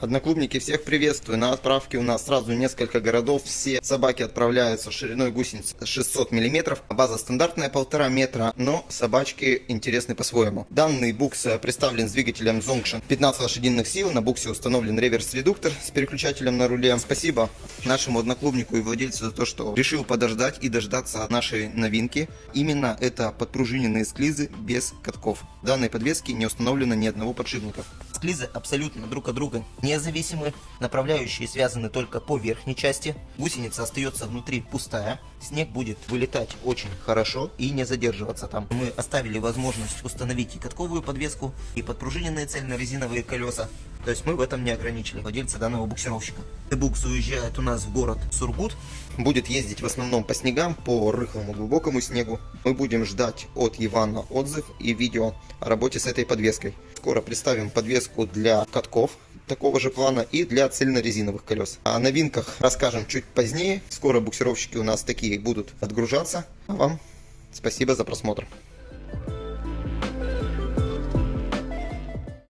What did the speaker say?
Одноклубники, всех приветствую. На отправке у нас сразу несколько городов. Все собаки отправляются шириной гусениц 600 мм. База стандартная полтора метра, но собачки интересны по-своему. Данный букс представлен с двигателем Zongshan 15 лошадиных сил. На буксе установлен реверс-редуктор с переключателем на руле. Спасибо нашему одноклубнику и владельцу за то, что решил подождать и дождаться нашей новинки. Именно это подпружиненные склизы без катков. В данной подвеске не установлено ни одного подшипника. Склизы абсолютно друг от друга независимы, направляющие связаны только по верхней части, гусеница остается внутри пустая, снег будет вылетать очень хорошо и не задерживаться там. Мы оставили возможность установить и катковую подвеску, и подпружиненные цельно-резиновые колеса, то есть мы в этом не ограничили владельца данного буксировщика. Букс уезжает у нас в город Сургут. Будет ездить в основном по снегам, по рыхлому глубокому снегу. Мы будем ждать от Ивана отзыв и видео о работе с этой подвеской. Скоро представим подвеску для катков такого же плана и для цельнорезиновых колес. О новинках расскажем чуть позднее. Скоро буксировщики у нас такие будут отгружаться. А вам спасибо за просмотр.